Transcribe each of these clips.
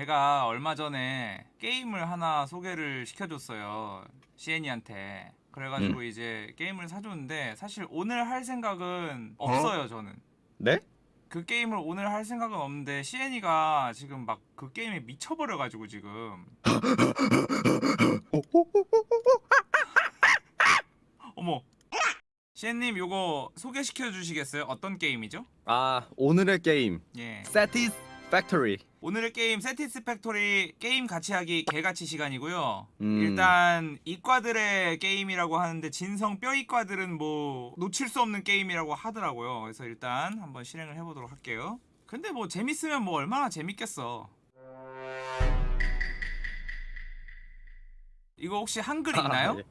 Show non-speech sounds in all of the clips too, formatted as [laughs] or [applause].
제가 얼마 전에 게임을 하나 소개를 시켜줬어요. 시엔이한테. 그래가지고 이제 게임을 사줬는데 사실 오늘 할 생각은 없어요 저는. 네? 그 게임을 오늘 할 생각은 없는데 시엔이가 지금 막 그 게임에 미쳐버려가지고 지금. [laughs] 어머. 시엔님 요거 소개시켜 주시겠어요? 어떤 게임이죠? 아 오늘의 게임 예. Satisfactory 오늘의 게임 Satisfactory 게임 같이 하기 개같이 시간이고요. 음. 일단 이과들의 게임이라고 하는데 진성 뼈 이과들은 뭐 놓칠 수 없는 게임이라고 하더라고요. 그래서 일단 한번 실행을 해보도록 할게요. 근데 뭐 재밌으면 뭐 얼마나 재밌겠어. 이거 혹시 한글 있나요? 아, [laughs] 예.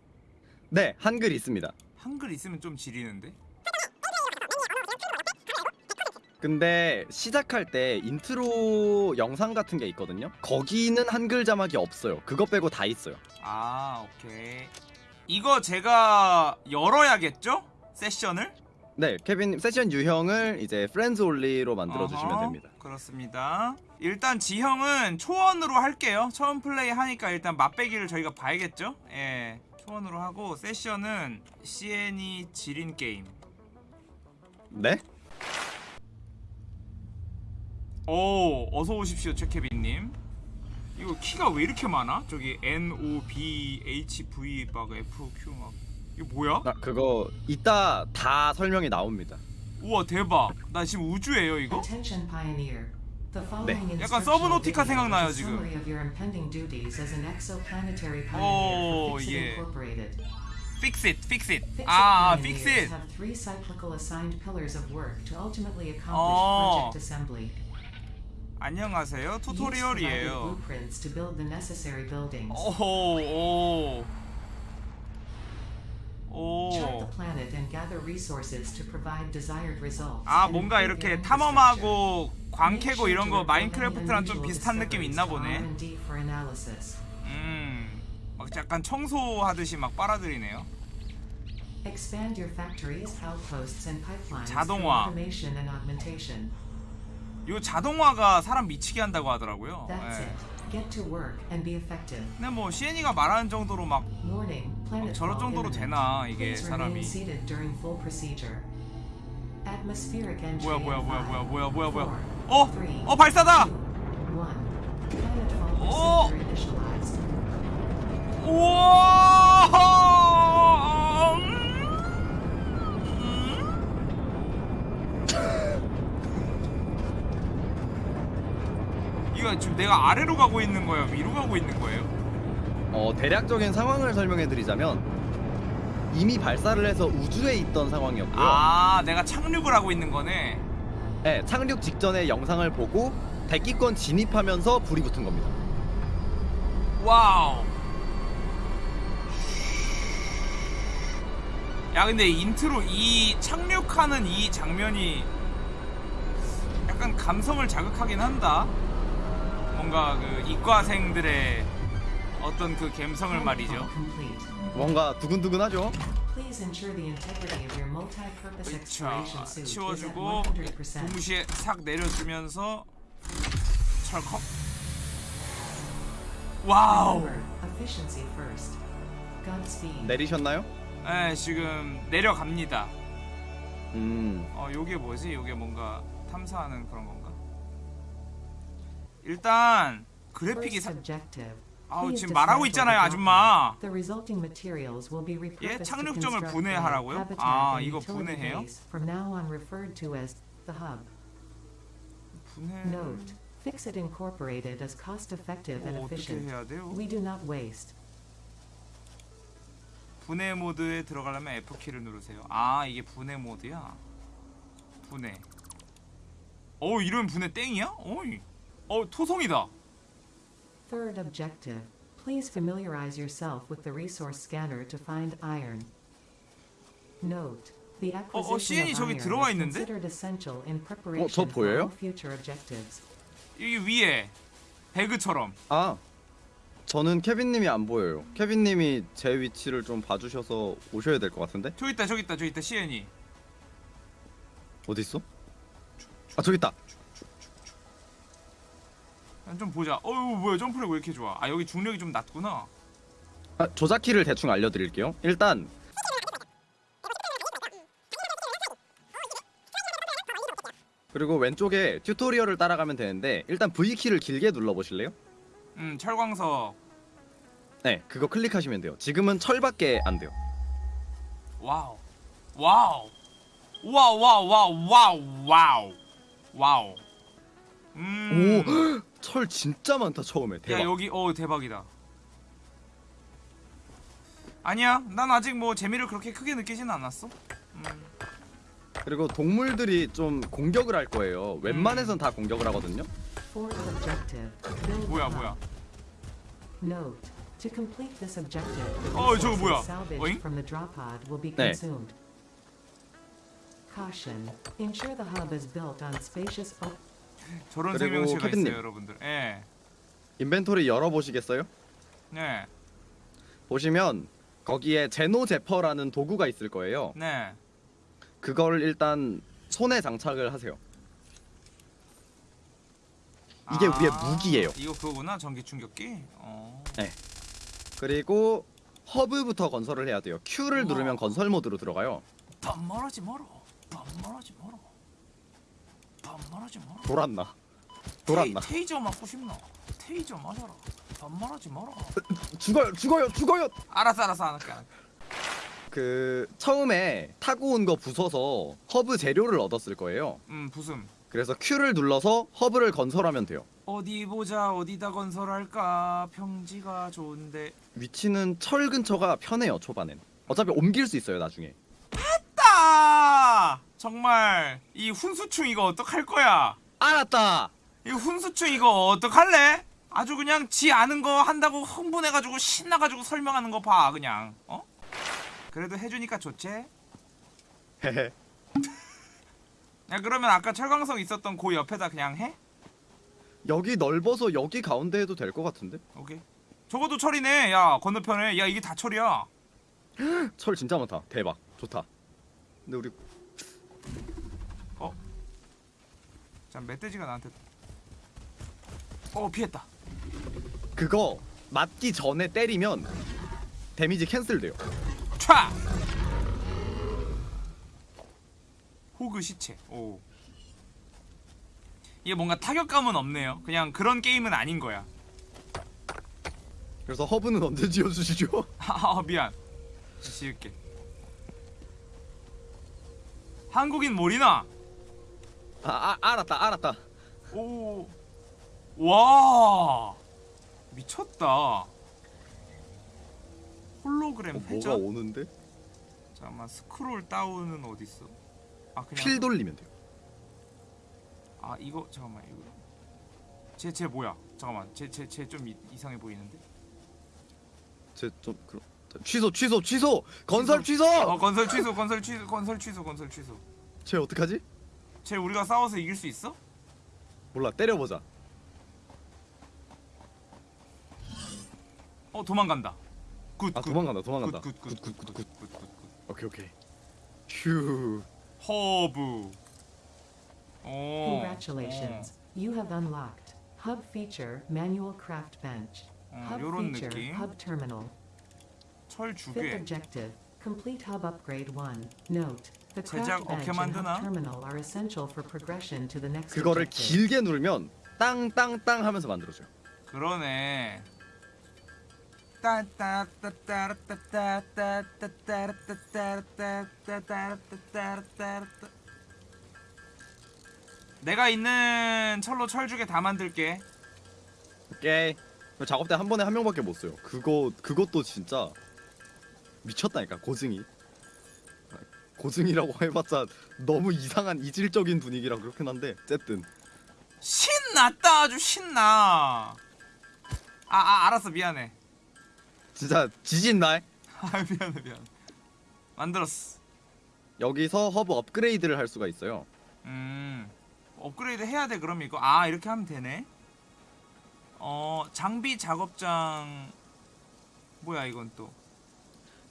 네 한글 있습니다 한글 있으면 좀 지리는데. 근데 시작할 때 인트로 영상 같은 게 있거든요 거기는 한글 자막이 없어요 그거 빼고 다 있어요 아 오케이. 이거 제가 열어야겠죠? 세션을? 네 케빈 세션 유형을 이제 friends only로 만들어 주시면 어허, 됩니다 그렇습니다. 일단 지형은 초원으로 할게요. 처음 플레이 하니까 일단 맛배기를 저희가 봐야겠죠? 예. 초원으로 하고 세션은 CN이 지린 게임. 네? 오, 어서 오십시오, 최케빈님. 이거 키가 왜 이렇게 많아? 저기 N O B H V 막 F Q 막 이거 뭐야? 아 그거 이따 다 설명이 나옵니다 우와 대박. 나 지금 우주예요 이거? 네. 약간 서브노티카 생각나요, 지금. 오, 예. Fix it, fix it. 아, fix it. have three cyclical assigned pillars of work to ultimately accomplish 어. project assembly. 안녕하세요. 투토리얼이에요. 오호 오. 아 뭔가 이렇게 탐험하고 광 Make 캐고 sure 이런 거 마인크래프트랑 좀 비슷한 느낌이 있나 보네. 음. 막 약간 청소하듯이 막 빨아들이네요. 자동화. 요 자동화가 사람 미치게 한다고 하더라고요. 예. 근데 뭐 시엔이가 말하는 정도로 막 planet 저럴 정도로. 되나 이게 사람이. 뭐야 뭐야 뭐야 뭐야 뭐야 뭐야 뭐야. 어? 어 발사다. 어! procedure 이거 지금 내가 아래로 가고 있는 거예요? 위로 가고 있는 거예요? 어 대략적인 상황을 설명해 드리자면 이미 발사를 해서 우주에 있던 상황이었고요 아, 내가 착륙을 하고 있는 거네. 네, 착륙 직전에 영상을 보고 대기권 진입하면서 불이 붙은 겁니다 와우. 야, 근데 인트로 이 착륙하는 이 장면이 약간 감성을 자극하긴 한다. 뭔가 그 이과생들의 어떤 그 감성을 말이죠. 뭔가 두근두근하죠? Please ensure the integrity of your multi-purpose 자, exploration suit is at 치워주고 100%. 동시에 싹 내려주면서 철컥. 와우. 내리셨나요? 네, 지금 내려갑니다. 음 어, 요게 뭐지? 요게 뭔가 탐사하는 그런 건가? 일단 그래픽이 사... 아우 지금 말하고 있잖아요, 아줌마. 예, 착륙점을 분해하라고요? 아, 이거 분해해요? 분해. Incorporated and 어, 어떻게 efficient. 해야 돼요? We do not waste. 분해 모드에 들어가려면 F 키를 누르세요. 아, 이게 분해 모드야. 분해. 어, 이러면 분해 땡이야? 어이. 어, 토성이다. Third objective: Please familiarize yourself with the resource scanner to find iron. Note: The acquisition of iron is considered essential in preparation 저 for all future objectives. 여기 위에 배그처럼. 아 저는 케빈님이 안 보여요 케빈님이 제 위치를 좀 봐주셔서 오셔야 될 것 같은데? 저기 있다, 저기 있다, 저기 있다, 시엔이. 어디 있어? 아 저기 있다 좀 보자. 어유 뭐야 점프력 왜 이렇게 좋아? 아 여기 중력이 좀 낮구나. 아, 조작키를 대충 알려드릴게요. 일단 그리고 왼쪽에 튜토리얼을 따라가면 되는데 일단 V키를 길게 눌러보실래요? 음 철광석. 네, 그거 클릭하시면 돼요. 지금은 철밖에 안 돼요. wow. wow. wow wow wow wow wow. wow. 음. 오, 철 진짜 많다 처음에. 대박. 야 여기 어 대박이다. 아니야, 난 아직 뭐 재미를 그렇게 크게 느끼진 않았어. 음. 그리고 동물들이 좀 공격을 할 거예요. 웬만해선 다 공격을 하거든요. Fourth objective. Build 뭐야. 뭐야? Note: To complete this objective, the 어, 저거 뭐야? 어잉? from the drop pod will be 네. consumed. Caution: Ensure the hub is built on spacious. 저런 그리고 생명체가 캐빈님. 있어요, 여러분들. 예. 인벤토리 열어보시겠어요? 네. 보시면 거기에 제노 제퍼라는 도구가 있을 거예요. 네. 그걸 일단 손에 장착을 하세요. 이게 위에 무기예요. 이거 그거구나. 전기 충격기. 어. 그리고 허브부터 건설을 해야 돼요. Q를. 누르면 건설 모드로 들어가요. 밥 멀어지 멀어. 밥 멀어지 멀어. 밥 멀어지 멀어. 돌았나? 돌았나? 테이, 테이저 맞고 싶나? 테이저 맞아라. 밥 멀어지 멀어. 죽어요, 죽어요, 죽어요. 알았어, 알았어, 안 할게. 안 할게. 그 처음에 타고 온 거 부숴서 허브 재료를 얻었을 거예요. 음, 부숨. 그래서 Q를 눌러서 허브를 건설하면 돼요. 어디 보자. 어디다 건설할까? 평지가 좋은데. 위치는 철 근처가 편해요 초반엔. 어차피 옮길 수 있어요 나중에. 따! 정말 이 훈수충 이거 어떡할 거야? 알았다. 이 훈수충 이거 어떡할래? 아주 그냥 지 아는 거 한다고 흥분해가지고 신나가지고 설명하는 거 봐 그냥 어? 그래도 해주니까 좋지? 헤헤. [laughs] 야 그러면 아까 철광석 있었던 그 옆에다 그냥 해? 여기 넓어서 여기 가운데 해도 될 것 같은데? 오케이 저것도 철이네 야 건너편에 야 이게 다 철이야 [gasps] 철 진짜 많다. 대박. 좋다. 근데 우리 자 멧돼지가 나한테 어 피했다. 그거 맞기 전에 때리면 데미지 캔슬돼요. 촤! 호그 시체. 오. 이게 뭔가 타격감은 없네요. 그냥 그런 게임은 아닌 거야. 그래서 허브는 언제 지어주시죠? [laughs] 아 미안. 지을게 한국인 몰이나? 아, 아 알았다 알았다. 오 와 미쳤다. 홀로그램 어, 뭐가 회전? 오는데? 잠깐만 스크롤 다운은 어디 있어? 아 그냥 필 돌리면 돼요. 아 이거 잠깐만 이거. 쟤쟤 뭐야? 잠깐만 쟤 쟤 쟤 좀 이상해 보이는데? 제좀 그럼 취소 취소 취소 건설 취소. 어 건설 취소 건설 취소 건설 취소 건설 취소 쟤 어떡하지? 쟤 우리가 싸워서 이길 수 있어? 몰라 때려보자. 어 도망간다 굿 아 굿. 도망간다 도망간다. 굿굿굿굿굿굿굿 오케이 오케이. 휴. 허브 오 Congratulations. You have unlocked Hub Feature Manual Craft Bench. 어, Hub 요런 Feature 느낌 Hub Terminal. 철 Fifth 주게 objective. Complete Hub Upgrade 1. Note: The 제작 craft bench 어떻게 and hub 만드나? terminal are essential for progression to the next 그거를 objective. 길게 누르면 땅땅땅 하면서 만들어줘요. 그러네 내가 있는 철로 철주게 다 만들게 오케이. 작업 때 한 번에 한 명밖에 못 써요. 그거 그것도 진짜 미쳤다니까 고증이. 고증이라고 해봤자 너무 이상한 이질적인 분위기라 그렇긴 한데 어쨌든. 신났다 아주 신나. 아, 아 알았어 미안해. 진짜 지진 날? 아 미안해 미안해. 만들었어. 여기서 허브 업그레이드를 할 수가 있어요. 음 업그레이드 해야 돼 그럼 이거? 아 이렇게 하면 되네. 어 장비 작업장. 뭐야 이건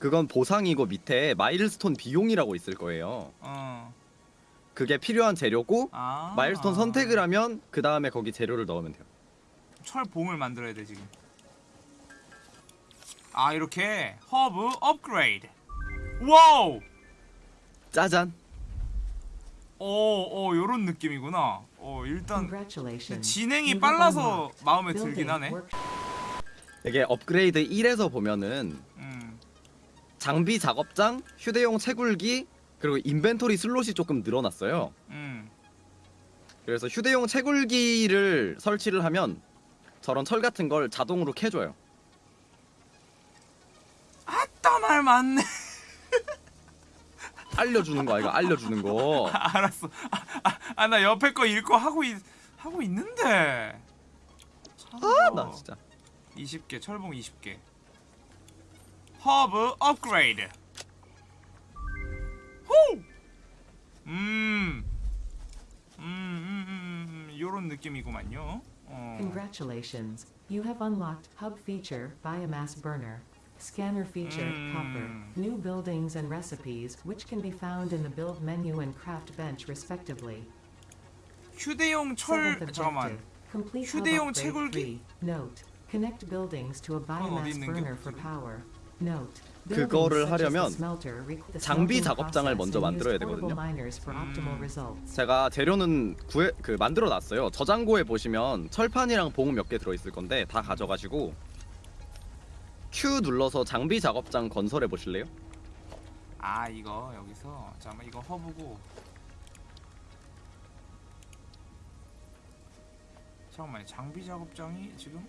그건 보상이고 밑에 milestone 비용이라고 있을 거예요. 또어 그게 필요한 재료고 아. milestone 선택을 하면 그 다음에 거기 재료를 넣으면 돼요. 철봉을 만들어야 돼 지금. 아 이렇게 허브 업그레이드. wow. 짜잔. 오, 오, 요런 느낌이구나. 어, 일단. 진행이 빨라서 마음에 들긴 하네. 이게 업그레이드 1에서 보면은 음, 장비 작업장, 휴대용 채굴기, 그리고 inventory slot이 조금 늘어났어요. 음. 그래서 휴대용 채굴기를 설치를 하면 저런 철 같은 걸 자동으로 캐줘요. 아따 말 많네. [laughs] 알려주는 거 아이가 알려주는 거. 알았어. 아, 나 옆에 거 읽고 하고 있, 하고 있는데. 아, 나 진짜. 20개, 철봉 20개. 허브 업그레이드. 호! 음. 음, 음, 음, 음, 요런 느낌이구만요. 어. Congratulations. You have unlocked Hub Feature Biomass Burner. Scanner Feature Hopper. Mm. New buildings and recipes, which can be found in the build menu and craft bench, respectively. 휴대용 철 Seventh 잠깐만. objective. Complete hub 휴대용 upgrade 채굴기? three. Note. Connect buildings to a 어디 biomass 있는 게 burner for 없지? power. 그거를 하려면 장비 작업장을 먼저 만들어야 되거든요. miners for optimal 음. results. 제가 재료는 구해 그 만들어 놨어요. 저장고에 보시면 철판이랑 봉 몇 개 들어 있을 건데 다 가져가시고 Q 눌러서 장비 작업장 건설해 보실래요? 아 이거 여기서 잠깐만 이거 허브고 잠깐만 장비 작업장이 지금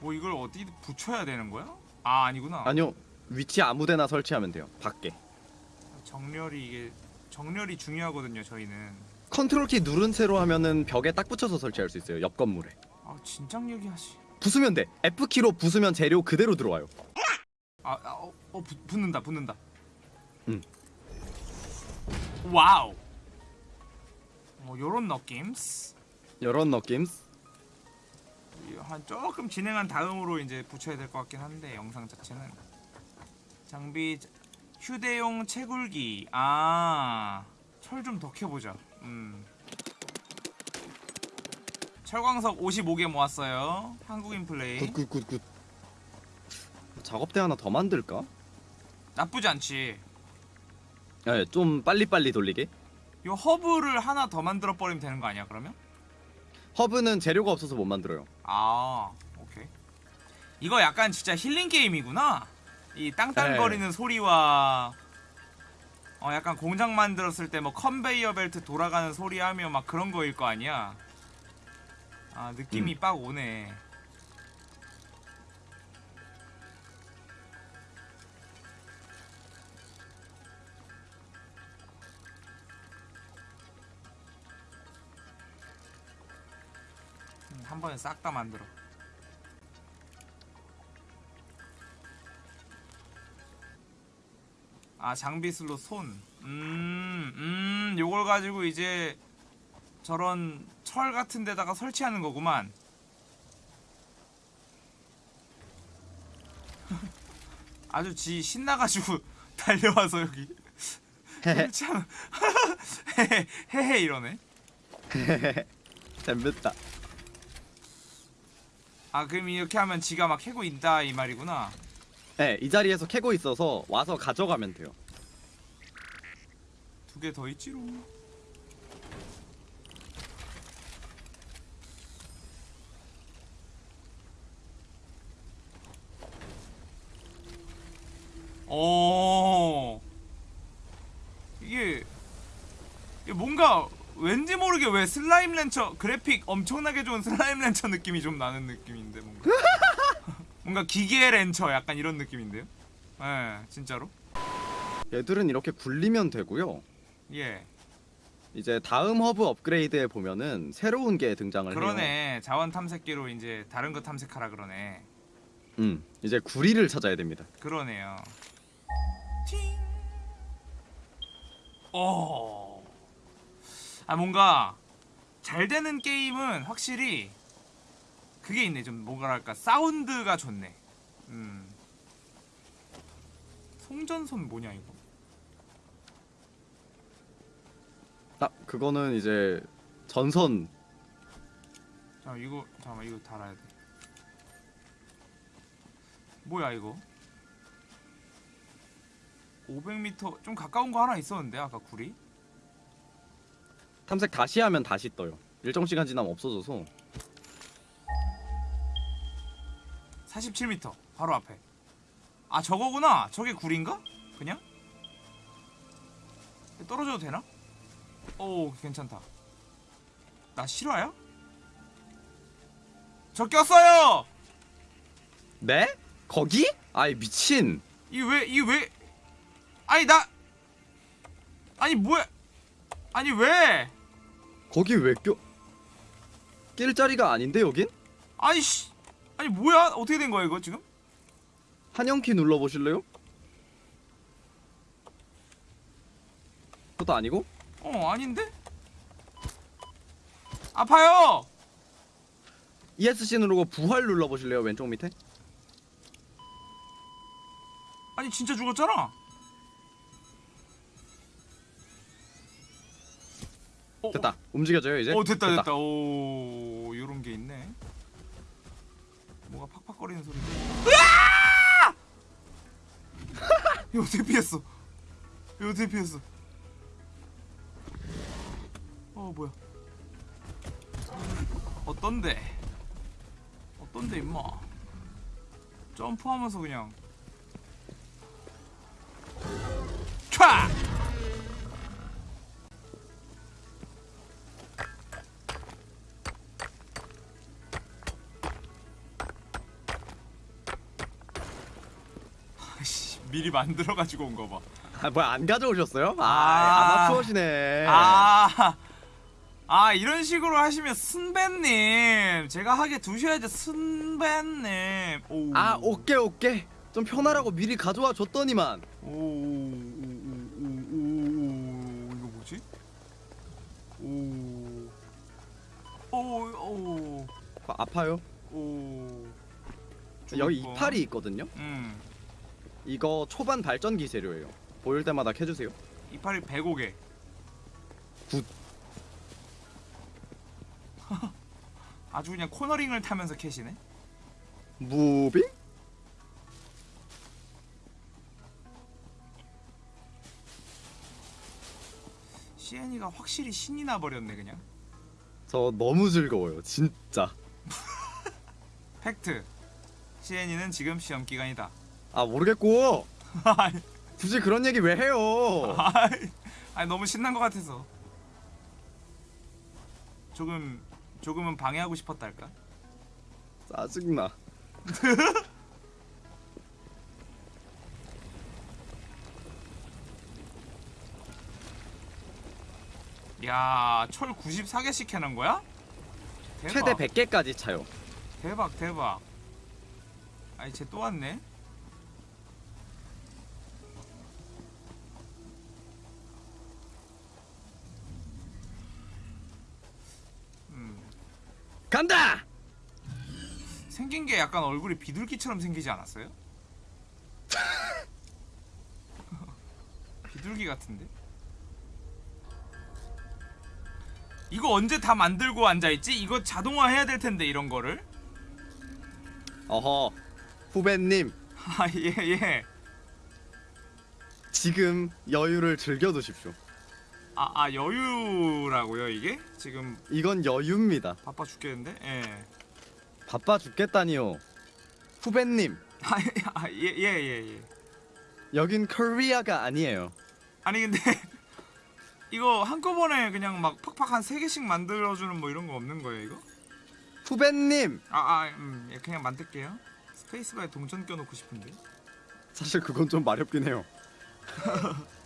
뭐 이걸 어디 붙여야 되는 거야? 아 아니구나 아니요. 위치 아무데나 설치하면 돼요. 밖에. 정렬이 이게 정렬이 중요하거든요 저희는 컨트롤 키 누른 채로 하면은 벽에 딱 붙여서 설치할 수 있어요. 옆 건물에. 아 진작 얘기하시 부수면 돼. F 키로 부수면 재료 그대로 들어와요. 아, 아 어, 어 붙, 붙는다 붙는다 응. wow 어 요런 느낌스 이런 느낌. 한 조금 진행한 다음으로 이제 붙여야 될 것 같긴 한데 영상 자체는 장비 자- 휴대용 채굴기 아 철 좀 더 캐보자 음 철광석 55개 모았어요 한국인 플레이 good good good good. 작업대 하나 더 만들까? 나쁘지 않지 네, 좀 빨리빨리 돌리게. 요 허브를 하나 더 만들어 버리면 되는 거 아니야 그러면? 허브는 재료가 없어서 못 만들어요. 아 오케이. 이거 약간 진짜 힐링 게임이구나. 이 땅땅거리는 소리와 어 약간 공장 만들었을 때 뭐 컨베이어 벨트 돌아가는 소리 하며 막 그런 거일 거 아니야. 아 느낌이 음. 빡 오네 한 번에 싹 다 만들어 아 장비 슬롯 손. 음, 음, 요걸 가지고 이제 저런 철 같은 데다가 설치하는 거구만. [laughs] 아주 지 신나가지고 [laughs] 달려와서 여기 설치하는 [laughs] 헤헤 헤헤 이러네. 재밌다. 아 그럼 이렇게 하면 지가 막 캐고 있다 이 말이구나. 네, 이 자리에서 캐고 있어서 와서 가져가면 돼요. 두 개 더 있지롱. 오 이게 이게 뭔가 왠지 모르게 왜 슬라임 렌처 그래픽 엄청나게 좋은 슬라임 렌처 느낌이 좀 나는 느낌인데 뭔가 [laughs] 뭔가 기계 렌처 약간 이런 느낌인데요? 예 진짜로 얘들은 이렇게 굴리면 되고요. 예 이제 다음 허브 업그레이드에 보면은 새로운 게 등장을 해요. 그러네 자원 탐색기로 이제 다른 거 탐색하라 그러네 음, 이제 구리를 찾아야 됩니다. 그러네요 팅. 어. 아 뭔가 잘 되는 게임은 확실히 그게 있네 좀 뭐랄까 사운드가 좋네 음 송전선 뭐냐 이거 아, 그거는 이제 전선 자 이거 잠깐만 이거 달아야 돼. 뭐야 이거? 500m 좀 가까운 거 하나 있었는데 아까 굴이? 탐색 다시 하면 다시 떠요. 일정 시간 지나면 없어져서 47m 바로 앞에. 아 저거구나. 저게 굴인가? 그냥? 떨어져도 되나? 오 괜찮다. 나 실화야? 저 꼈어요. 네? 거기? 아이 미친. 이 왜 이 왜? 아니 나 아니 뭐야? 아니 왜? 거기 왜 껴? 낄 자리가 아닌데 여긴? 아니 씨 아니 뭐야? 어떻게 된 거야 이거 지금? 한영키 눌러 보실래요? 그것도 아니고? 어 아닌데? 아파요. ESC 누르고 부활 눌러 보실래요? 왼쪽 밑에? 아니 진짜 죽었잖아. 됐다. 움직여져요 이제? 어 됐다 됐다. 오 요런 게 있네. 뭐가 팍팍거리는 소리. 으아! 이거 어떻게 피했어? 이거 어떻게 피했어? 어 뭐야? 어떤데? 어떤데 임마? 점프하면서 그냥 촤! 미리 만들어 가지고 온 거 봐. 아 뭐야 안 가져오셨어요? 아, 아. 아마추어시네. 아, 아 이런 식으로 하시면 순배님 제가 하게 두셔야죠 순배님. 오. 아 오케이 오케이. 좀 편하라고 미리 가져와 줬더니만. 오, 오, 오, 오, 오, 오, 이거 뭐지? 오, 오, 오, 아, 아파요. 오. 여기. 이팔이 있거든요. 음, 이거 초반 발전기 재료예요. 보일 때마다 캐주세요. 이파리 105개. good. [laughs] 아주 그냥 코너링을 타면서 캐시네. moving? 시엔이가 확실히 신이 나 버렸네 그냥. 저 너무 즐거워요. 진짜. [laughs] 팩트. 시엔이는 지금 시험 기간이다. 아 모르겠고. 아이, 굳이 그런 얘기 왜 해요? 아이, 아이, 너무 신난 것 같아서. 조금 조금은 방해하고 싶었달까? 짜증나. [laughs] 야, 철 94개씩 해놓은 거야? 대박. 최대 100개까지 차요. 대박, 대박. 아니, 쟤 또 왔네. 간다. 생긴 게 약간 얼굴이 비둘기처럼 생기지 않았어요? 비둘기 같은데? 이거 언제 다 만들고 앉아있지? 이거 자동화 해야 될 텐데 이런 거를 어허. 후배님 [laughs] 아예 예. 지금 여유를 즐겨 두십시오. 아, 아 여유라고요 이게? 지금 이건 여유입니다. 바빠 죽겠는데? 예. 바빠 죽겠다니요. 후배님 아예예 예, 예, 예. 여긴 코리아가 아니에요. 아니 근데 [laughs] 이거 한꺼번에 그냥 막 팍팍 한세 개씩 만들어주는 뭐 이런 거 없는 거예요 이거? 후배님 아, 아, 음, 예, 그냥 만들게요. 스페이스바에 동전 껴놓고 싶은데. 사실 그건 좀 마렵긴 해요. [laughs]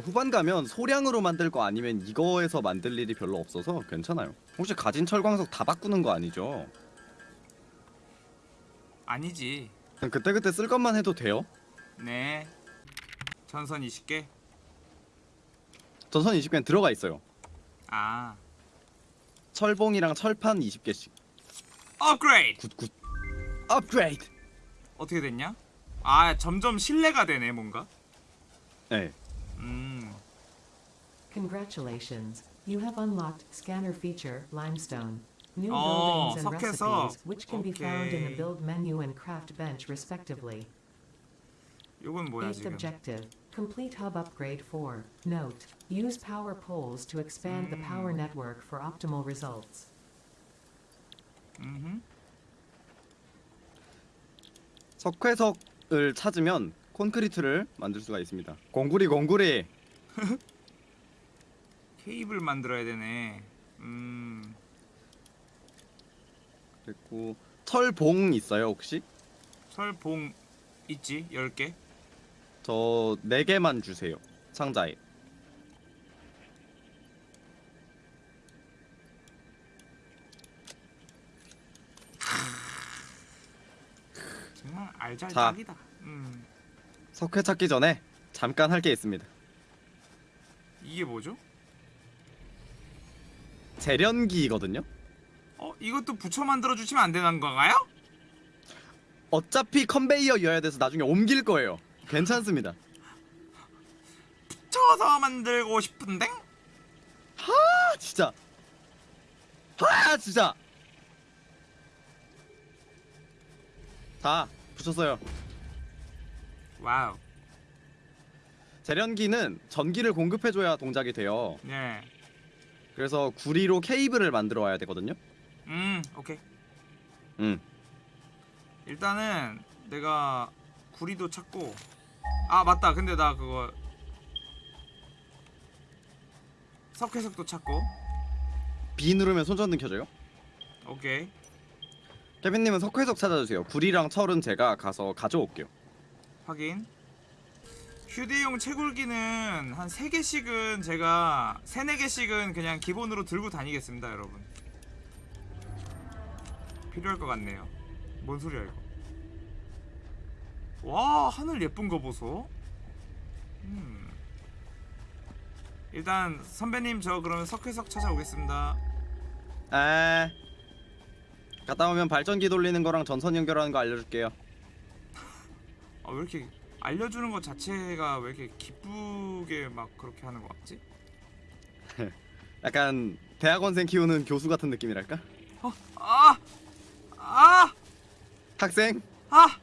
후반 가면 소량으로 만들 거 아니면 이거에서 만들 일이 별로 없어서 괜찮아요. 혹시 가진 철광석 다 바꾸는 거 아니죠? 아니지. 그때 그때 쓸 것만 해도 돼요. 네. 전선 20개. 전선 20개는 들어가 있어요. 아. 철봉이랑 철판 20개씩. 업그레이드. good good. 업그레이드. 어떻게 됐냐? 아, 점점 신뢰가 되네, 뭔가. 네. 음. Congratulations, you have unlocked scanner feature limestone. New Oh, buildings and 석회석. recipes, which can be found in the Okay. build menu and craft bench respectively. 이건 뭐야 Eighth 지금? objective, complete hub upgrade 4. Note, use power poles to expand the power network for optimal results. 음. 석회석을 찾으면 콘크리트를 만들 수가 있습니다. 공구리 공구리. [laughs] 케이블 만들어야 되네. 음. 그리고 철봉 있어요 혹시? 철봉 있지? 10개? 저네 개만 주세요. 상자에. 정말. 알잘딱이다. 음. 석회 찾기 전에 잠깐 할 게 있습니다. 이게 뭐죠? 재련기거든요. 어, 이것도 붙여 만들어 주시면 안 되는 건가요? 어차피 컨베이어여야 돼서 나중에 옮길 거예요. 괜찮습니다. 붙여서 만들고 싶은데? 아 진짜. 아 진짜. 자 붙였어요. 와우. 재련기는 전기를 공급해줘야 동작이 돼요. 네. 그래서 구리로 케이블을 만들어 와야 되거든요. 음, 오케이. 음. 일단은 내가 구리도 찾고 아 맞다 근데 나 그거 석회석도 찾고 B 누르면 손전등 켜져요. 오케이 케빈님은 석회석 찾아주세요. 구리랑 철은 제가 가서 가져올게요. 확인 휴대용 채굴기는 한 3개씩은 제가 3, 4개씩은 그냥 기본으로 들고 다니겠습니다 여러분 필요할 것 같네요 뭔 소리야 이거 와 하늘 예쁜 거 보소 음. 일단 선배님 저 그러면 석회석 찾아오겠습니다 아. 갔다 오면 발전기 돌리는 거랑 전선 연결하는 거 알려줄게요. 아, 왜 이렇게 알려주는 것 자체가 왜 이렇게 기쁘게 막 그렇게 하는 것 같지? 약간 대학원생 키우는 교수 같은 느낌이랄까? 어, 아! 아! 학생 아!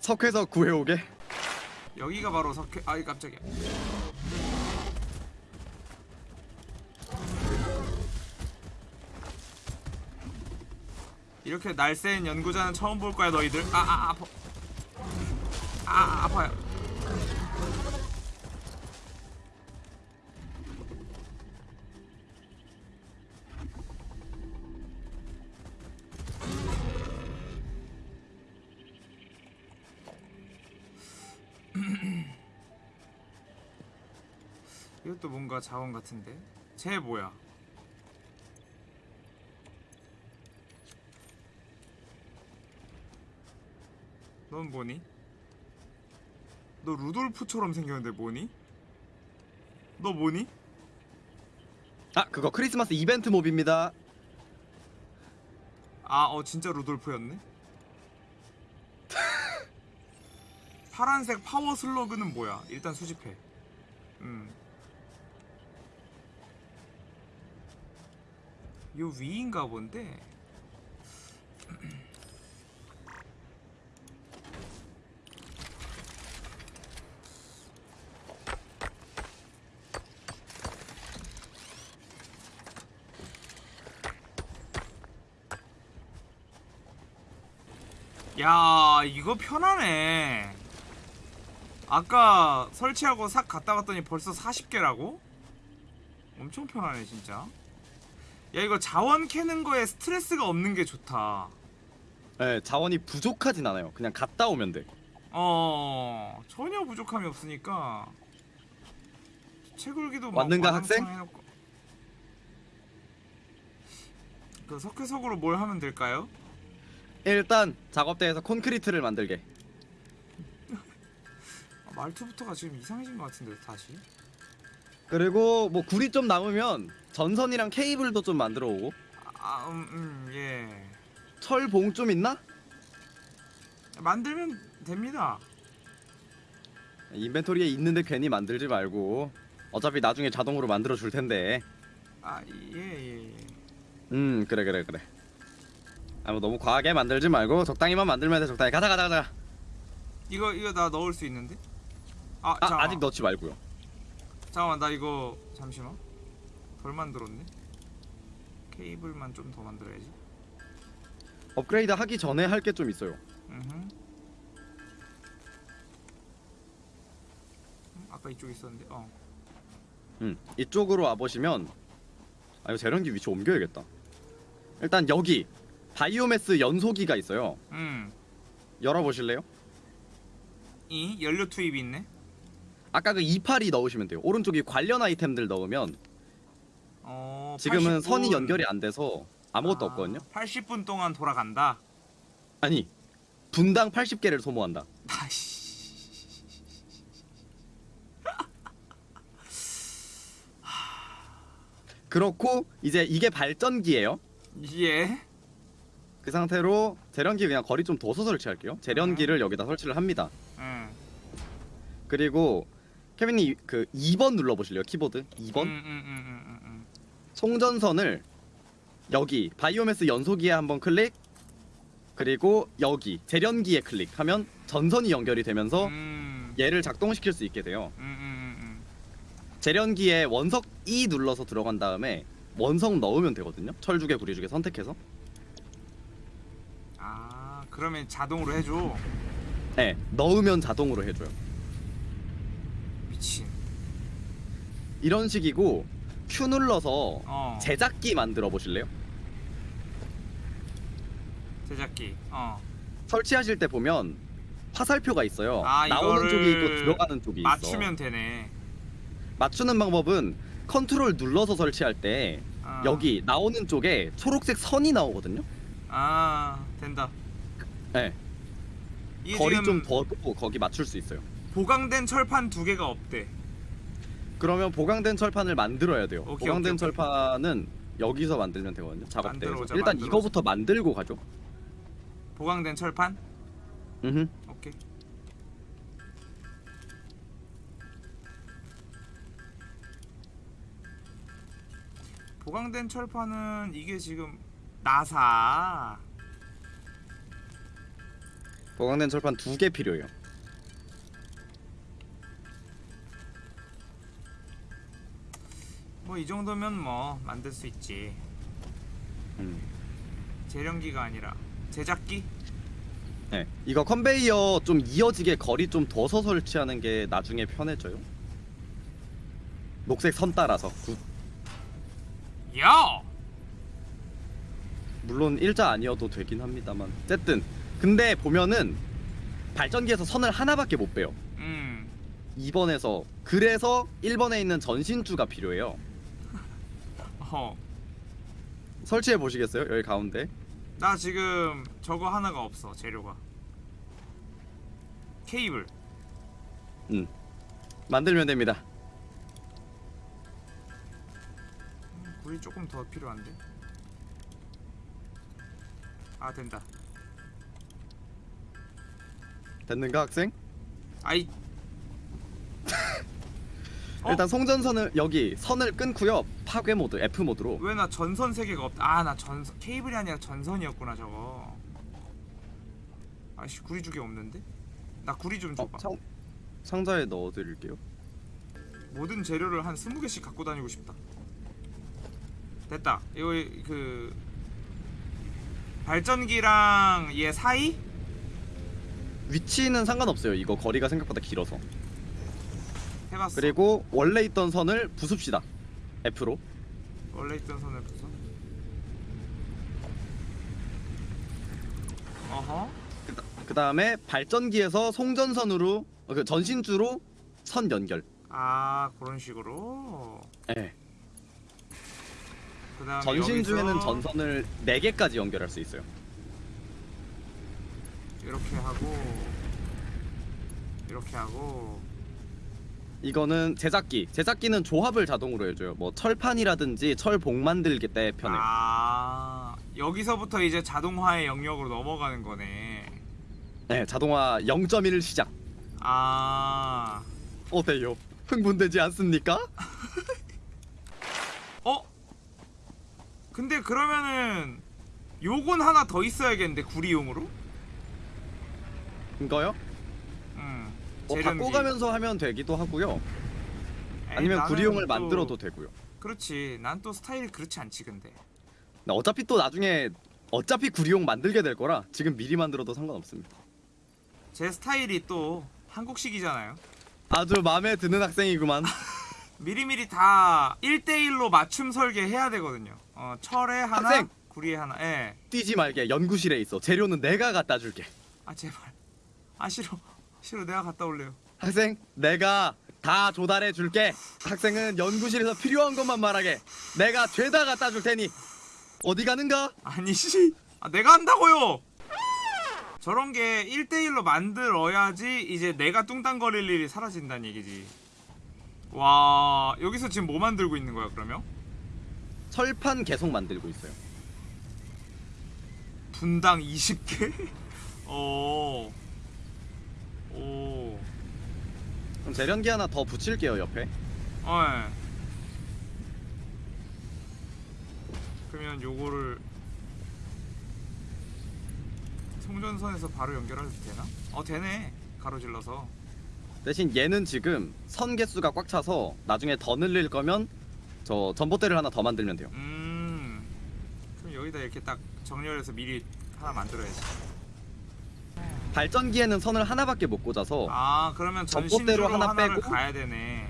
석회석 구해오게. 여기가 바로 석회 아이 깜짝이야 이렇게 날쌘 연구자는 처음 볼 거야 너희들 아아 아, 아 아, 아파요. [clears throat] 이것도 뭔가 자원 같은데? 쟤 뭐야? 넌 뭐니? 너 루돌프처럼 생겼는데 뭐니? 너 뭐니? 아 그거 크리스마스 이벤트 몹입니다. 아, 어 진짜 루돌프였네. [laughs] 파란색 파워 슬러그는 뭐야? 일단 수집해. 음. 요 위인가 본데. 야, 이거 편하네. 아까 설치하고 싹 갔다 왔더니 벌써 40개라고? 엄청 편하네, 진짜. 야, 이거 자원 캐는 거에 스트레스가 없는 게 좋다. 네, 자원이 부족하진 않아요. 그냥 갔다 오면 돼. 어, 전혀 부족함이 없으니까. 채굴기도 막 왔는가, 학생? 해놓고. 그 석회석으로 뭘 하면 될까요? 일단 작업대에서 콘크리트를 만들게. 아, 말투부터가 지금 이상해진 것 같은데 다시. 그리고 뭐 구리 좀 남으면 전선이랑 케이블도 좀 만들어 오고. 아, 음, 음, 예. 철봉 좀 있나? 만들면 됩니다. 인벤토리에 있는데 괜히 만들지 말고 어차피 나중에 자동으로 만들어 줄 텐데. 아 예 예 예. 음 그래 그래 그래. 아 뭐 너무 과하게 만들지 말고 적당히만 만들면 돼 적당히 가자 가자 가자. 이거 이거 나 넣을 수 있는데? 아, 아. 아직 넣지 말고요. 잠깐만 나 이거 잠시만 덜 만들었네 케이블만 좀 더 만들어야지 업그레이드 하기 전에 할 게 좀 있어요. 음흠. 음, 아까 이쪽에 있었는데 어 음 이쪽으로 와 보시면 아 이거 재련기 위치 옮겨야겠다. 일단 여기 바이오매스 연소기가 있어요. 음. 열어 보실래요? 이 연료 투입이 있네 아까 그 28이 넣으시면 돼요. 오른쪽에 관련 아이템들 넣으면 어 지금은 80분. 선이 연결이 안 돼서 아무것도 아, 없거든요. 80분 동안 돌아간다 아니 분당 80개를 소모한다. 그렇고 이제 이게 발전기예요. 예 그 상태로 재련기 그냥 거리 좀 둬서 설치할게요. 재련기를 여기다 설치를 합니다. 음. 그리고 케빈님 그 2번 눌러 보실래요? 키보드 2번 음, 음, 음, 음, 음, 음. 송전선을 여기 바이오매스 연소기에 한번 클릭 그리고 여기 재련기에 클릭하면 전선이 연결이 되면서 음. 얘를 작동시킬 수 있게 돼요. 음, 음, 음, 재련기에 원석 E 눌러서 들어간 다음에 원석 넣으면 되거든요. 철주개 구리주개 선택해서. 그러면 자동으로 해줘 네, 넣으면 자동으로 해줘요. 미친 이런 식이고 Q 눌러서 어 제작기 만들어 보실래요? 제작기 어 설치하실 때 보면 화살표가 있어요. 아, 나오는 쪽이 있고 들어가는 쪽이 있어. 맞추면 되네 맞추는 방법은 컨트롤 눌러서 설치할 때 아. 여기 나오는 쪽에 초록색 선이 나오거든요. 아 된다 네, 거리 좀 더도 거기 맞출 수 있어요. 보강된 철판 두 개가 없대 그러면 보강된 철판을 만들어야 돼요. 오케이, 보강된 오케이, 오케이. 철판은 여기서 만들면 되거든요. 작업대에서. 만들어오자, 일단 만들어오자. 이거부터 만들고 가죠. 보강된 철판 음. 오케이 보강된 철판은 이게 지금 나사 보강된 철판 두 개 필요해요. 뭐 이 정도면 뭐 만들 수 있지 음. 재련기가 아니라 제작기 네. 이거 컨베이어 좀 이어지게 거리 좀 둬서 설치하는 게 나중에 편해져요. 녹색 선 따라서. good. 야 물론 일자 아니어도 되긴 합니다만. 어쨌든 근데 보면은 발전기에서 선을 하나밖에 못 빼요. 음 2번에서 그래서 1번에 있는 전신주가 필요해요. 어. 설치해 보시겠어요? 여기 가운데. 나 지금 저거 하나가 없어 재료가 케이블 음. 만들면 됩니다. 음, 불이 조금 더 필요한데 아 된다 됐는가 학생? 아이 [laughs] 어? 일단 송전선을 여기 선을 끊고요. 파괴 모드 F 모드로. 왜 나 전선 세 개가 없다 아 나 전선 케이블이 아니라 전선이었구나 저거 아씨 구리 두 개 없는데 나 구리 좀 어, 줘봐 상, 상자에 넣어 드릴게요. 모든 재료를 한 20개씩 갖고 다니고 싶다 됐다 이거 그 발전기랑 얘 사이 위치는 상관없어요. 이거 거리가 생각보다 길어서. 해봤어 그리고 원래 있던 선을 부숩시다. F로. 원래 있던 선을 부숴 어허 그 다음에 발전기에서 송전선으로 어, 그 전신주로 선 연결. 아 그런 식으로 예. 그다음에 전신주에는 전선을 4개까지 연결할 수 있어요. 이렇게 하고 이렇게 하고 이거는 제작기. 제작기는 조합을 자동으로 해줘요. 뭐 철판이라든지 철봉 만들기 때 편해요. 아 여기서부터 이제 자동화의 영역으로 넘어가는 거네 네, 자동화 0.1 시작. 아 어때요? 흥분되지 않습니까? [laughs] 어? 근데 그러면은 요건 하나 더 있어야겠는데 구리용으로? 이거요? 음. 뭐 재련기. 바꿔가면서 하면 되기도 하고요. 에이, 아니면 구리용을 또- 만들어도 되고요. 그렇지. 난 또 스타일이 그렇지 않지 근데. 근데 어차피 또 나중에 어차피 구리용 만들게 될 거라 지금 미리 만들어도 상관없습니다. 제 스타일이 또 한국식이잖아요. 아주 마음에 드는 학생이구만. [laughs] 미리미리 다 1대1로 맞춤 설계해야 되거든요. 어, 철에 하나, 학생! 구리에 하나. 예. 뛰지 말게 연구실에 있어. 재료는 내가 갖다 줄게. 아 제발. 아 싫어. 싫어. 내가 갔다 올래요. 학생, 내가 다 조달해 줄게. 학생은 연구실에서 필요한 것만 말하게. 내가 죄다 갖다 줄 테니 어디 가는가? 아니 씨. 아 내가 한다고요. 저런 게 1대1로 만들어야지 이제 내가 뚱땅거릴 일이 사라진다는 얘기지. 와, 여기서 지금 뭐 만들고 있는 거야, 그러면? 철판 계속 만들고 있어요. 분당 20개? [laughs] 어. 오. 그럼 재련기 하나 더 붙일게요 옆에. 어. 예. 그러면 요거를 송전선에서 바로 연결해도 되나? 어 되네. 가로질러서. 대신 얘는 지금 선 개수가 꽉 차서 나중에 더 늘릴 거면 저 전봇대를 하나 더 만들면 돼요. 음. 그럼 여기다 이렇게 딱 정렬해서 미리 하나 만들어야지. 발전기에는 선을 하나밖에 못 꽂아서 아 그러면 전신으로 하나 빼고? 가야 되네.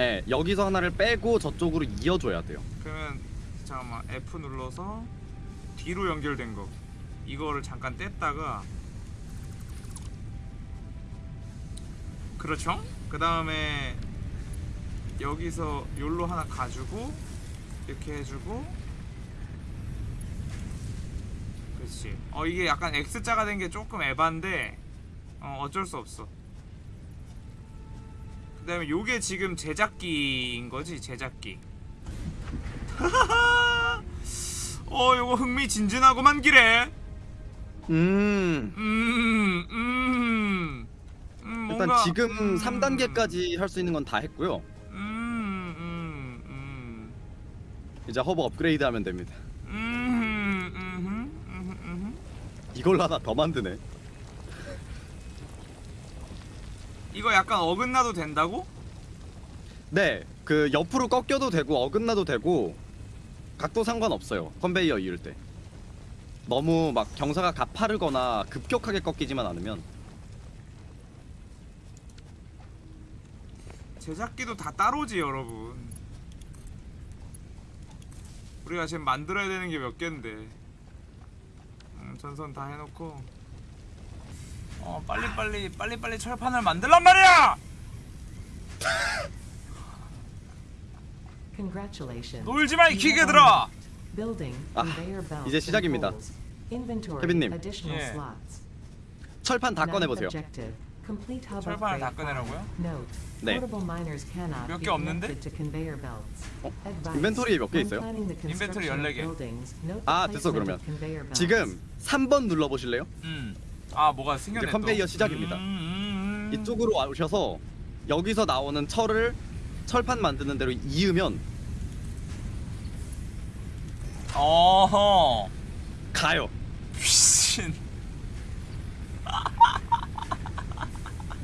예, 여기서 하나를 빼고 저쪽으로 이어줘야 돼요. 그러면 잠깐만 F 눌러서 뒤로 연결된 거 이거를 잠깐 뗐다가 그렇죠? 그 다음에 여기서 요로 하나 가지고 이렇게 해주고 그렇지 어 이게 약간 X자가 된 게 조금 에반데 어 어쩔 수 없어. 그 다음에 요게 지금 제작기인 거지 제작기. [laughs] 어 요거 흥미진진하고만 기래. 음. 음, 음, 음, 일단 뭔가, 지금 음, 3단계까지 할 수 있는 건 다 했고요. 음, 음, 음, 이제 허브 업그레이드 하면 됩니다. 음, 음, 음, 음. 이걸 하나 더 만드네. 이거 약간 어긋나도 된다고? 네, 그 옆으로 꺾여도 되고 어긋나도 되고 각도 상관없어요. 컨베이어 이을 때. 너무 막 경사가 가파르거나 급격하게 꺾이지만 않으면 제작기도 다 따로지 여러분 우리가 지금 만들어야 되는 게 몇 개인데 음, 전선 다 해놓고 어 빨리빨리 빨리빨리 철판을 만들란 말이야 Congratulations. 놀지 마, 이 기계들아! 아, 이제 시작입니다. 케빈님. additional 예. slots. 철판 다 꺼내보세요. Objective. Complete hub 철판을 다 꺼내라고요? file. Note. 네. Portable miners cannot 몇개 be 없는데? connected to conveyor belts. 어? Advice. 인벤토리에 몇개 있어요? planning the 인벤토리 construction of 14개. buildings, note the 아, 됐어, placement 그러면. of conveyor belts. 지금 3번 눌러 보실래요? 음. 아 뭐가 이제 컨베이어 또. 시작입니다. 음, 음, 음. 이쪽으로 오셔서 여기서 나오는 철을 철판 만드는 대로 이으면 어허. 가요. 귀신.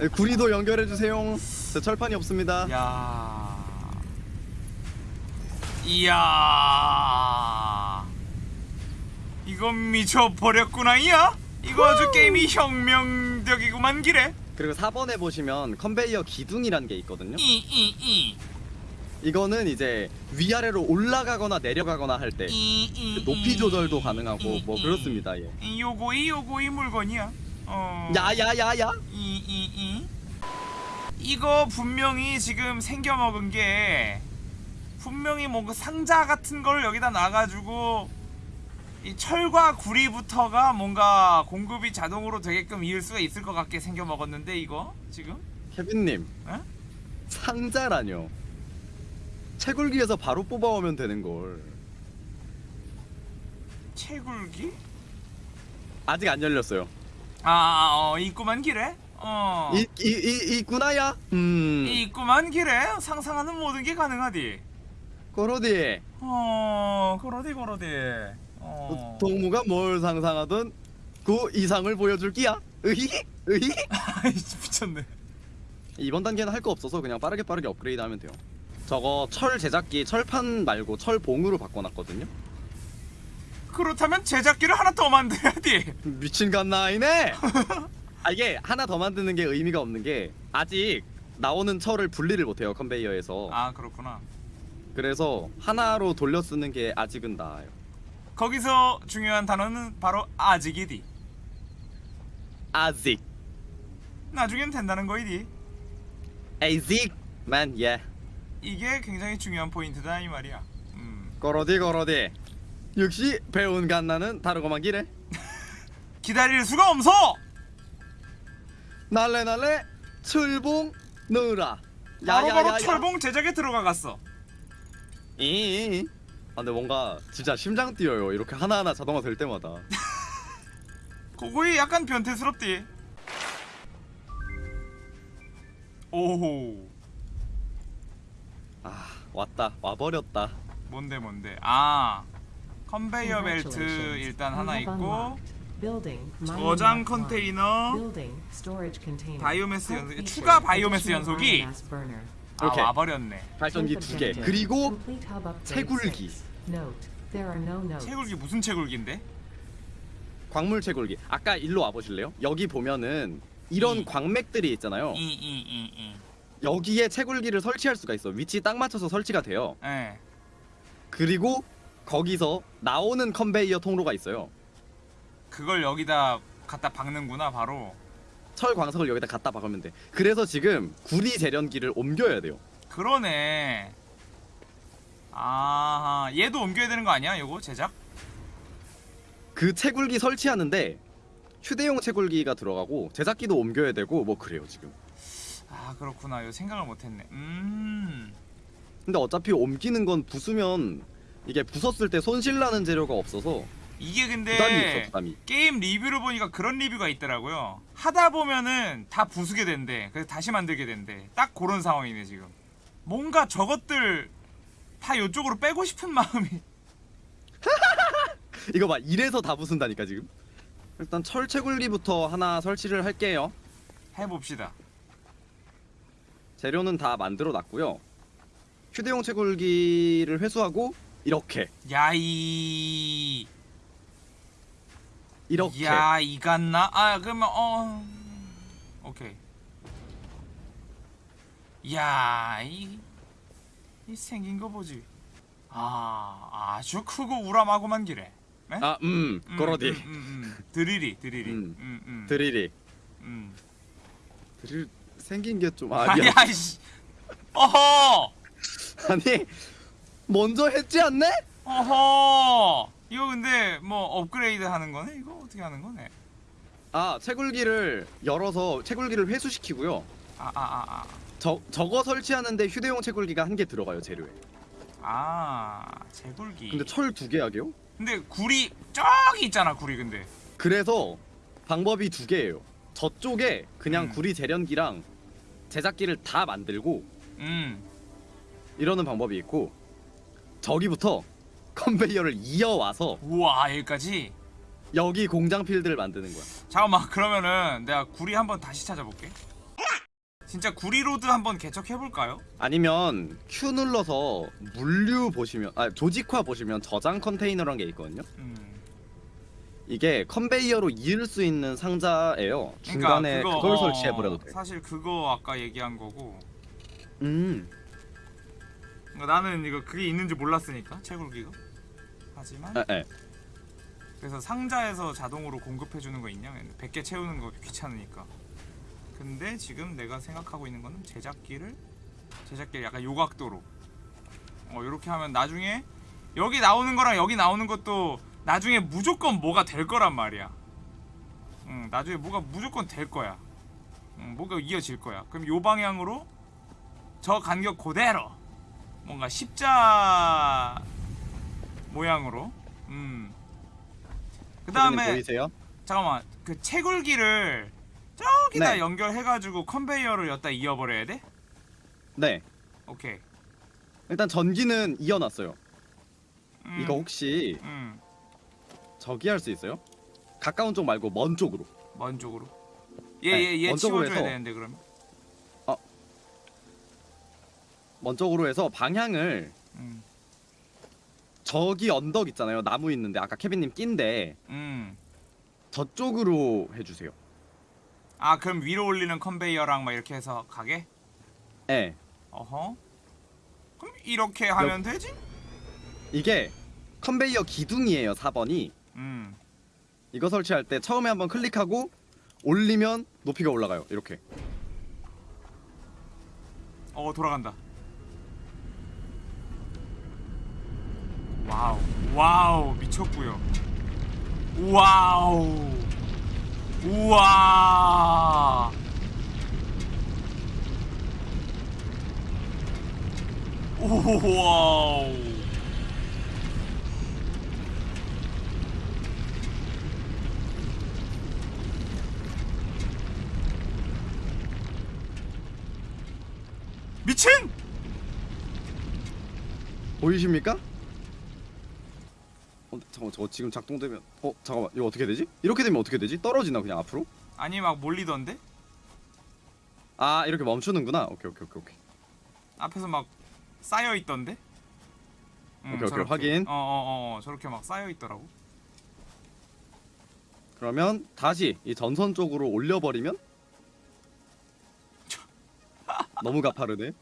네, 구리도 연결해 주세요. 저 철판이 없습니다. 야. 이야. 이건 미쳐 버렸구나 이야. 이거 아주 게임이 혁명적이구만 기래. 그리고 4번에 보시면 컨베이어 기둥이라는 게 있거든요. 이 이 이. 이거는 이제 위아래로 올라가거나 내려가거나 할때 이, 이, 높이 이, 조절도 가능하고 이, 뭐 이. 그렇습니다. 예. 이 요거이 요거이 물건이야. 어. 야야야야. 이, 이, 이. 이거 분명히 지금 생겨 먹은 게 분명히 뭔가 상자 같은 걸 여기다 놔가지고 이 철과 구리부터가 뭔가 공급이 자동으로 되게끔 이을 수가 있을 것 같게 생겨 먹었는데 이거 지금 케빈님 에? 상자라뇨. 채굴기에서 바로 뽑아오면 되는 걸. 채굴기? 아직 안 열렸어요. 아, 어, 있구만 길에. 어. 이, 이, 이, 있구나야? 음. 이 있구만 길에 상상하는 모든 게 가능하디. 그러디. 어, 그러디 그러디. 어. 동무가 뭘 상상하든 그 이상을 보여줄 끼야. 으히? 으히? [laughs] 아이 미쳤네. 이번 단계는 할 거 없어서 그냥 빠르게 빠르게 업그레이드 하면 돼요. 저거 철 제작기 철판 말고 철봉으로 바꿔놨거든요. 그렇다면 제작기를 하나 더 만들어야지. 미친 갓나이네. [laughs] 아 이게 하나 더 만드는 게 의미가 없는 게 아직 나오는 철을 분리를 못해요 컨베이어에서. 아 그렇구나. 그래서 하나로 돌려 쓰는 게 아직은 나아요. 거기서 중요한 단어는 바로 아직이디. 아직. 나중엔 된다는 거이디. 아직만 예. 이게 굉장히 중요한 포인트다 이 말이야. 음. 거러디 거러디. 역시 배운 갓나는 다르고만 기래. [laughs] 기다릴 수가 없어. 날래 날래 철봉 넣으라. 바로바로 철봉 제작에 들어가갔어. 이. 아 근데 뭔가 진짜 심장 뛰어요. 이렇게 하나하나 자동화 될 때마다. [laughs] 그거이 약간 변태스럽디. 오호. 아 왔다 와버렸다. 뭔데 뭔데. 아. 컨베이어 벨트. 일단 하나 있고 저장. 컨테이너. 바이오매스 feature 추가 바이오매스 burner. 아 이렇게. 와버렸네. 발전기 두 개. 그리고 채굴기. 채굴기 무슨 채굴기인데? 광물 채굴기. 아까 일로 와 보실래요? 여기 보면은 이런 이. 광맥들이 있잖아요. 이이이 이. 여기에 채굴기를 설치할 수가 있어. 위치 딱 맞춰서 설치가 돼요. 예. 그리고 거기서 나오는 컨베이어 통로가 있어요. 그걸 여기다 갖다 박는구나 바로. 철 광석을 여기다 갖다 박으면 돼. 그래서 지금 구리 재련기를 옮겨야 돼요. 그러네. 아, 얘도 옮겨야 되는 거 아니야? 요거 제작? 그 채굴기 설치하는데 휴대용 채굴기가 들어가고 제작기도 옮겨야 되고 뭐 그래요 지금. 아, 그렇구나. 요 생각을 못 했네. 음. 근데 어차피 옮기는 건 부수면 이게 부쉈을 때 손실나는 재료가 없어서 이게 부담이 있어 근데 부담이. 게임 리뷰를 보니까 그런 리뷰가 있더라고요. 하다 보면은 다 부수게 된대. 그래서 다시 만들게 된대. 딱 그런 상황이네, 지금. 뭔가 저것들 다 요쪽으로 빼고 싶은 [laughs] 마음이. [laughs] 이거 봐 이래서 다 부순다니까 지금. 일단 철 채굴기부터 하나 설치를 할게요. 해봅시다. 재료는 다 만들어 놨고요. 휴대용 채굴기를 회수하고 이렇게 야이. 이렇게 야, 이갔나? 아, 그러면 어. 오케이. 야, 이, 이 생긴 거 보지. 아, 아주 크고 우람하고만 기래. 네? 아, 음, 음, 그러디. 음, 음, 음. 드리리, 드리리. 음. 음, 음. 드릴이. 음. 드릴 생긴 게 좀 아, 아니. 어허! 아니 먼저 했지 않네? 어허! 이거 근데 뭐 업그레이드 하는 거네? 이거 어떻게 하는 거네? 아, 채굴기를 열어서 채굴기를 회수시키고요. 아, 아, 아, 아. 저 저거 설치하는데 휴대용 채굴기가 한 개 들어가요, 재료에. 아, 채굴기. 근데 철 두 개 하게요? 근데 구리 저기 있잖아, 구리 근데. 그래서 방법이 두 개예요. 저쪽에 그냥 음. 구리 제련기랑 제작기를 다 만들고 음. 이러는 방법이 있고 저기부터 컨베이어를 이어와서 우와, 여기까지. 여기 공장 필드를 만드는 거야. 잠깐만, 그러면은 내가 구리 한번 다시 찾아볼게. 진짜 구리 road 한번 개척해 볼까요? 아니면 Q 눌러서 물류 보시면 아 조직화 보시면 저장 컨테이너란 게 있거든요. 음. 이게 컨베이어로 이을 수 있는 상자예요. 중간에 그러니까 그걸 어, 설치해 버려도 돼. 사실 그거 아까 얘기한 거고. 음. 그러니까 나는 이거 그게 있는지 몰랐으니까 채굴기가. 하지만 에, 에. 그래서 상자에서 자동으로 공급해 주는 거 있냐? 100개 채우는 거 귀찮으니까. 근데 지금 내가 생각하고 있는 거는 제작기를 제작기를 약간 요각도로 어 이렇게 하면 나중에 여기 나오는 거랑 여기 나오는 것도 나중에 무조건 뭐가 될 거란 말이야. 응, 나중에 뭐가 무조건 될 거야. 응, 뭐가 이어질 거야. 그럼 요 방향으로 저 간격 그대로 뭔가 십자 모양으로 음. 그 다음에? 잠깐만 그 채굴기를 저기다 네. 연결해가지고 컨베이어를 여기다 이어버려야 돼? 네. 오케이. 일단 전기는 이어놨어요. 음, 이거 혹시 음, 저기 할 수 있어요? 가까운 쪽 말고 먼 쪽으로. 먼 쪽으로. 네, 얘얘얘 먼 쪽으로 해서. 되는데 그러면. 먼 쪽으로 해서 방향을 음, 저기 언덕 있잖아요. 나무 있는데 아까 케빈님 낀데 음. 저쪽으로 해주세요. 아 그럼 위로 올리는 컨베이어랑 막 이렇게 해서 가게? 네. 어허. 그럼 이렇게 하면 되지? 이게 컨베이어 기둥이에요. 4번이. 음. 이거 설치할 때 처음에 한번 클릭하고 올리면 높이가 올라가요. 이렇게. 어 돌아간다. 와우. 와우. 미쳤고요. 와우. 우와. 오와우. 미친! 보이십니까? 어, 잠깐만 저거 지금 작동되면 어 잠깐만 이거 어떻게 되지? 이렇게 되면 어떻게 되지? 떨어지나 그냥 앞으로? 아니 막 몰리던데 아 이렇게 멈추는구나 오케이 오케이 오케이 오케이 앞에서 막 쌓여 있던데 음, 오케이, 오케이, 확인. 어어어 어, 저렇게 막 쌓여 있더라고 그러면 다시 이 전선 쪽으로 올려버리면 [laughs] 너무 가파르네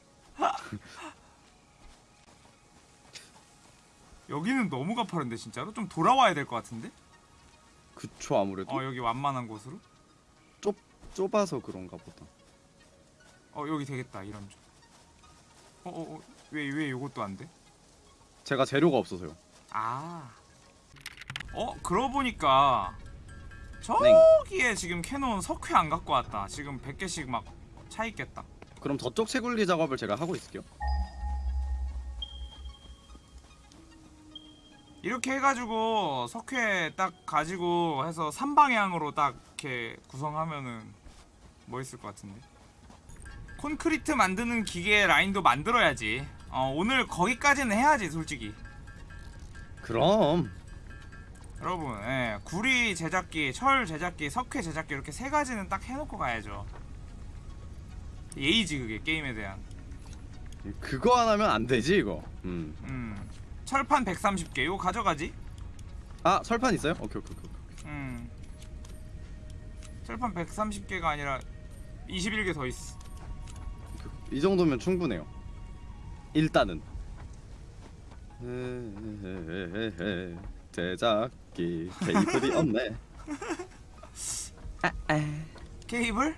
여기는 너무 가파른데 진짜로 좀 돌아와야 될 것 같은데 그쵸 아무래도 어 여기 완만한 곳으로 좁, 좁아서 그런가 보다 어 여기 되겠다 이런 쪽어어왜왜 왜 요것도 안 돼? 제가 재료가 없어서요 아. 어, 그러고 보니까 네. 저기에 지금 캐논 석회 안 갖고 왔다. 지금 100개씩 막 차 있겠다. 그럼 저쪽 채굴리 작업을 제가 하고 있을게요 이렇게 해가지고 석회 딱 가지고 해서 3방향으로 딱 이렇게 구성하면은 멋있을 것 같은데. 콘크리트 만드는 기계 라인도 만들어야지. 어, 오늘 거기까지는 해야지, 솔직히. 그럼 여러분, 예, 구리 제작기, 철 제작기, 석회 제작기 이렇게 세 가지는 딱 해놓고 가야죠. 예의지 그게 게임에 대한. 그거 안 하면 안 되지 이거 음. 음, 철판 130개 이거 가져가지. 아 설판 있어요? 오케이 오케이 오케이 음, 철판 130개가 아니라 21개 더 있어. 이 정도면 충분해요 일단은 제작기 케이블이 없네 케이블?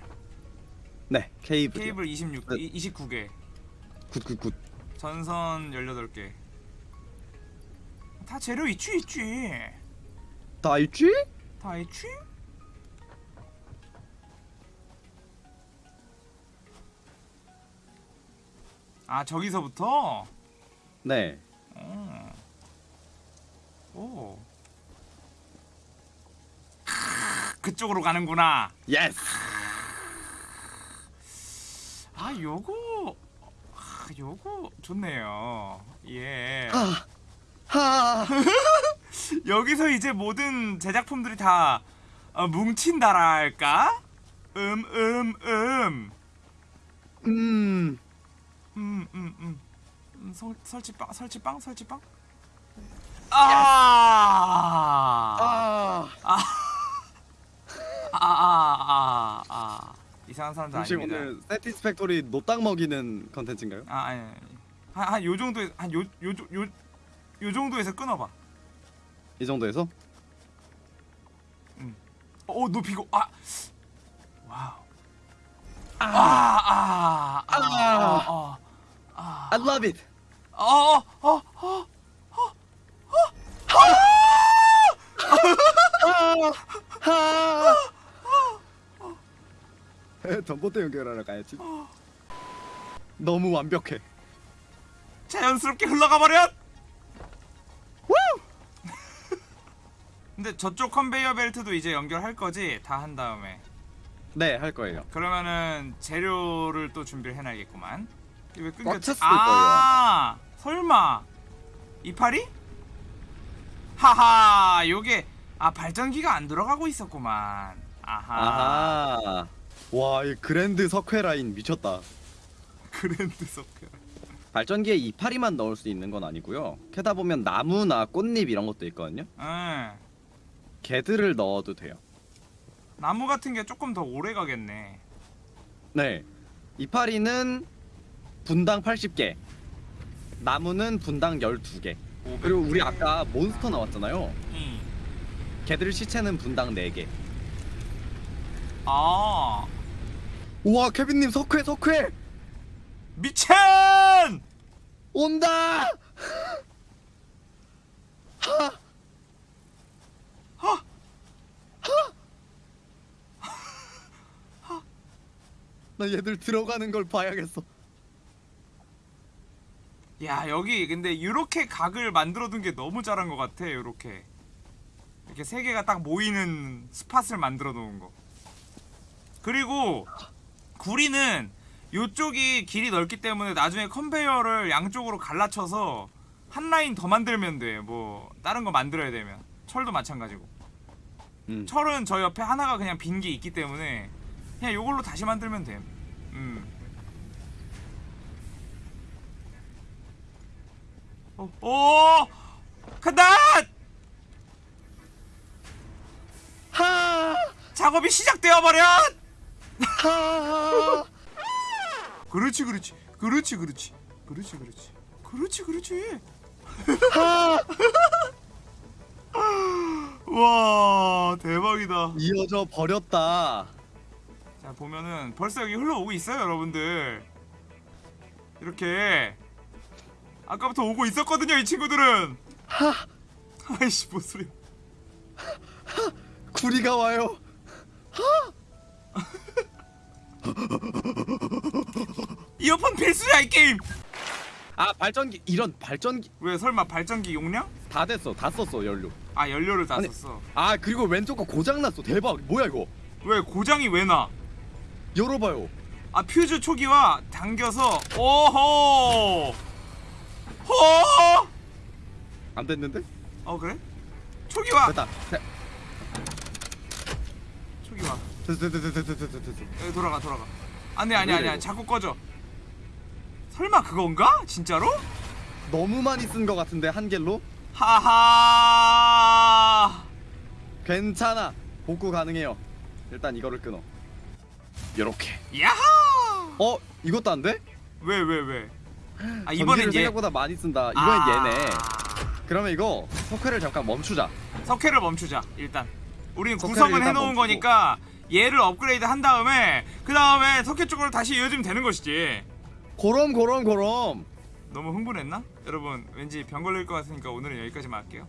네 케이블 케이블 26, 네. 이- 29개. good good good 전선 18개. 다 재료 있지 있지. 다 있지? 다 있지? 아 저기서부터? 네 어. 오. 그쪽으로 가는구나. yes 아 요거 아, 요거 좋네요. 예. 아. 하 [laughs] 여기서 이제 모든 제작품들이 다 어, 뭉친다랄까? 음, 음, 음. 음. 음, 음, 음. 음 설, 설치빵, 설치빵, 설치빵? 아! 아. 아, 아, 아, 아. 이상한 사람들 혹시 아닙니다. 오늘 Satisfactory 노딱 먹이는 컨텐츠인가요? 아, 아니, 아니. 한, 한, 요 정도에, 한, 요, 요, 요, 요, 요 정도에서 끊어봐. 이 정도에서? 어, 높이고, 아! wow. 아, 아, 아, 아, 아, I love it. 아, 어, 어, 어. 하. 전봇대 연결하러 가야지. 너무 완벽해. 자연스럽게 흘러가 버려. 근데 저쪽 컨베이어 벨트도 이제 연결할 거지? 다 한 다음에. 네, 할 거예요. 그러면은 재료를 또 준비를 해놔야겠구만. 왜 끊겼지? 아, 설마 이파리? 하하, 요게 아 발전기가 안 들어가고 있었구만. 아하. 아하. 와, 이 그랜드 석회 라인 미쳤다. [laughs] 그랜드 소크. 발전기에 이파리만 넣을 수 있는 건 아니고요. 캐다 보면 나무나 꽃잎 이런 것도 있거든요. 응. 개들을 넣어도 돼요. 나무 같은 게 조금 더 오래 가겠네. 네. 이파리는 분당 80개. 나무는 분당 12개. 그리고 우리 아까 몬스터 나왔잖아요. 응. 개들 시체는 분당 4개. 아, 우와, 케빈님 석회 석회 미첸! 온다. 하. [laughs] 하. 나 얘들 들어가는 걸 봐야겠어. 야 여기 근데 이렇게 각을 만들어둔 게 너무 잘한 것 같아 이렇게. 이렇게 세 개가 딱 모이는 스팟을 만들어 놓은 거. 그리고 구리는 요쪽이 길이 넓기 때문에 나중에 컨베이어를 양쪽으로 갈라쳐서 한 라인 더 만들면 돼뭐 다른 거 만들어야 되면. 철도 마찬가지고. 음. 철은 저 옆에 하나가 그냥 빈 게 있기 때문에 그냥 요걸로 다시 만들면 돼 음. 오, 오! 간다! 하. 작업이 시작되어 버려! 하. 그렇지, 그렇지, 그렇지, 그렇지, 그렇지, 그렇지, 그렇지, 그렇지. 하. 와, 대박이다. 이어져 버렸다. 자, 보면은 벌써 여기 흘러오고 있어요, 여러분들. 이렇게 아까부터 오고 있었거든요, 이 친구들은. 하. 아이씨, 뭔 소리야. 구리가 와요. 이어폰 필수야, 이 게임. 아 발전기 이런 발전기 왜 설마 발전기 용량? 다 됐어 다 썼어 연료. 아, 연료를 다 아니, 썼어. 아 그리고 왼쪽 거 고장 났어 대박 뭐야 이거 왜 고장이 왜 나? 열어봐요. 아 퓨즈 초기화 당겨서 오호 호! 안 됐는데? 어 그래? 초기화 됐다. 돼- 초기화 됐어 됐어 됐어 됐어 됐어. 여기 돌아가 돌아가 안돼 아니 왜 아니야 이래, 자꾸 꺼져 설마 그건가? 진짜로? 너무 많이 쓴거 같은데 한 갤로? 하하 괜찮아 복구 가능해요. 일단 이거를 끊어. 요렇게. 야하 어 이것도 안 돼? 왜 왜 왜? 아 이번엔 얘 생각보다 많이 쓴다. 이번엔 아, 얘네. 그러면 이거 석회를 잠깐 멈추자. 석회를 멈추자 일단 우리는 구성은 일단 해놓은 멈추고. 거니까 얘를 업그레이드 한 다음에 그 다음에 석회 쪽으로 다시 이어지면 되는 것이지 고럼 고럼 고럼. 너무 흥분했나? 여러분 왠지 병 걸릴 것 같으니까 오늘은 여기까지만 할게요